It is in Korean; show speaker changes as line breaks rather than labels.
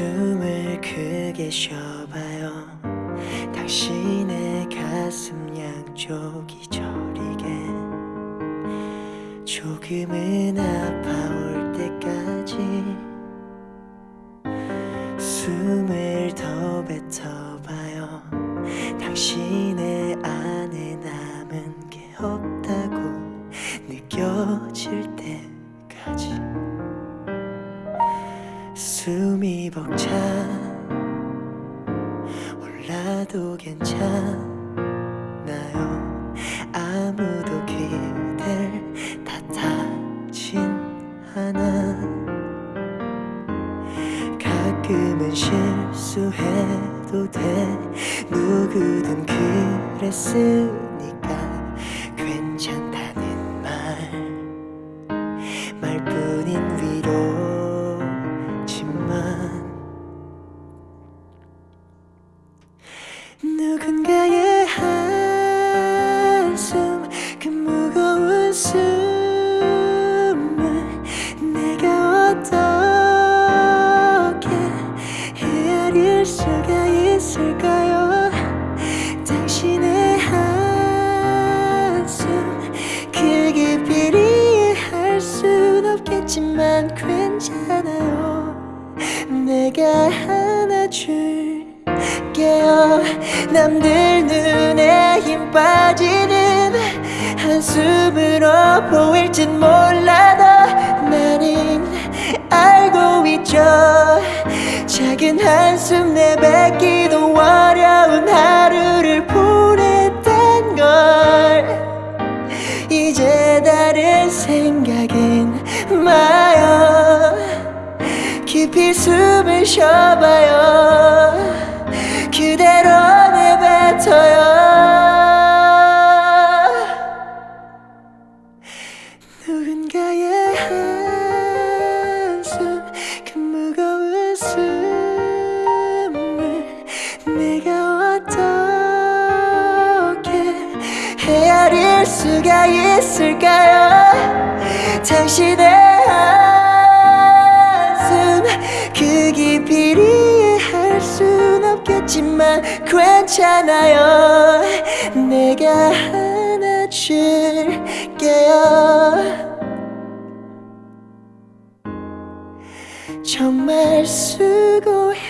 숨을 크게 쉬어봐요. 당신의 가슴 양쪽이 저리게. 조금은 아파올 때까지 숨을 더 뱉어봐요. 당신의 안에 남은 게 없다고 느껴질 숨이 벅차. 올라도 괜찮나요. 아무도 그댈 탓하진 않아 가끔은 실수해도 돼. 누구든 그랬으니까 괜찮다는 말. 말뿐 수가 있을까요? 당신의 한숨 그 깊이를 이해할 순 없겠지만 괜찮아요. 내가 안아줄게요. 남들 눈에 힘 빠지는 한숨으로 보일진 몰라 작은 한숨 내뱉기도 어려운 하루를 보냈단 걸. 이제 다른 생각은 마요. 깊이 숨을 쉬어봐요. 그대 헤아릴 수가 있을까요? 당신의 한숨 그 깊이를 이해할 순 없겠지만 괜찮아요. 내가 안아줄게요. 정말 수고했